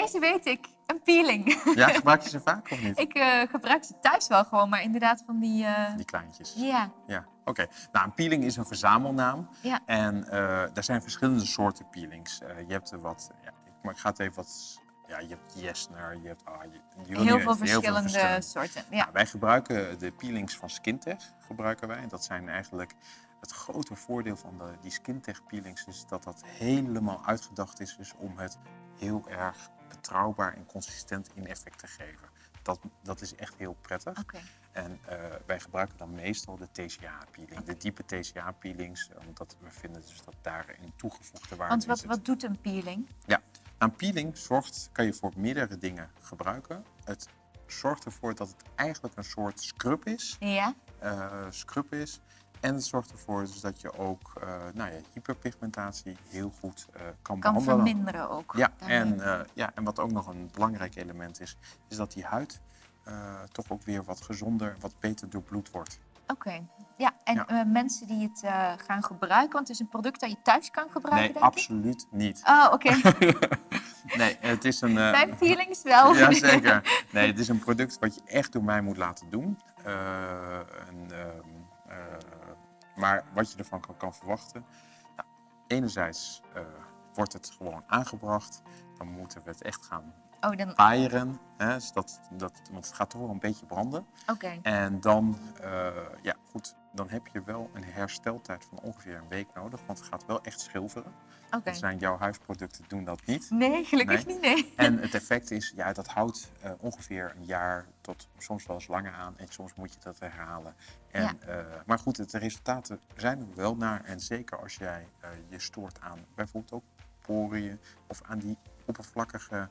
Deze weet ik. Een peeling. Ja, gebruik je ze vaak of niet? ik eh, gebruik ze thuis wel gewoon, maar inderdaad van die... eh, Die kleintjes. Ja, Ja, oké. Nou, een peeling is een verzamelnaam. Ja. En eh er zijn verschillende soorten peelings. Je hebt er wat, ja, ik, maar ik ga het even wat, ja, je hebt Jesner, je hebt, ah, je, wil niet heel veel verschillende soorten. Ja. Nou, wij gebruiken de peelings van Skintech, gebruiken wij. En dat zijn eigenlijk het grote voordeel van de, die Skintech peelings is dat dat helemaal uitgedacht is, dus om het heel erg betrouwbaar en consistent in effect te geven. Dat, dat is echt heel prettig. En eh, wij gebruiken dan meestal de TCA-peeling, de diepe TCA-peelings, omdat we vinden dus dat daarin toegevoegde waarde Want in wat, wat doet een peeling? Ja, een peeling zorgt, kan je voor meerdere dingen gebruiken. Het zorgt ervoor dat het eigenlijk een soort scrub is. Ja? eh, scrub is. En het zorgt ervoor dus dat je ook eh, nou ja, hyperpigmentatie heel goed eh, kan, Kan behandelen. verminderen ook. Ja, en, eh, ja, en wat ook nog een belangrijk element is, is dat die huid toch ook weer wat gezonder, wat beter doorbloed wordt. Oké. Ja, en Ja. mensen die het gaan gebruiken, want het is een product dat je thuis kan gebruiken, Nee, denk ik? absoluut niet. Oh, oké. Nee, het is een... Mijn peelings wel. Jazeker. Nee, het is een product wat je echt door mij moet laten doen. Eh, en, ehm, eh, maar wat je ervan kan, kan verwachten. Nou, enerzijds eh, wordt het gewoon aangebracht. Dan moeten we het echt gaan Oh, dan... paaieren. Hè, dus dat, dat, want het gaat toch wel een beetje branden. Oké. En dan, eh, ja goed, dan heb je wel een hersteltijd van ongeveer een week nodig. Want het gaat wel echt schilferen. Oké. Zijn jouw huisproducten doen dat niet. Nee, gelukkig Nee. niet, nee. En het effect is, ja, dat houdt eh, ongeveer een jaar tot soms wel eens langer aan. En soms moet je dat herhalen. En, eh, maar goed, de resultaten zijn er wel naar. En zeker als jij eh, je stoort aan bijvoorbeeld ook poriën of aan die oppervlakkige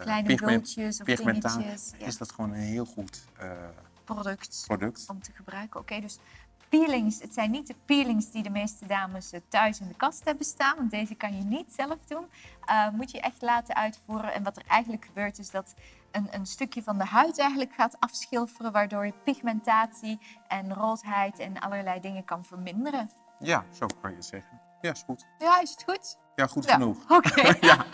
Kleine pigment- of. Ja. is dat gewoon een heel goed Product product. om te gebruiken. Oké, dus peelings. Het zijn niet de peelings die de meeste dames eh, thuis in de kast hebben staan. Want deze kan je niet zelf doen. Eh, moet je echt laten uitvoeren. En wat er eigenlijk gebeurt is dat een, een stukje van de huid eigenlijk gaat afschilferen. Waardoor je pigmentatie en roodheid en allerlei dingen kan verminderen. Ja, zo kan je zeggen. Ja, is goed. Ja, is het goed? Ja, goed Ja. genoeg. Oké. ja,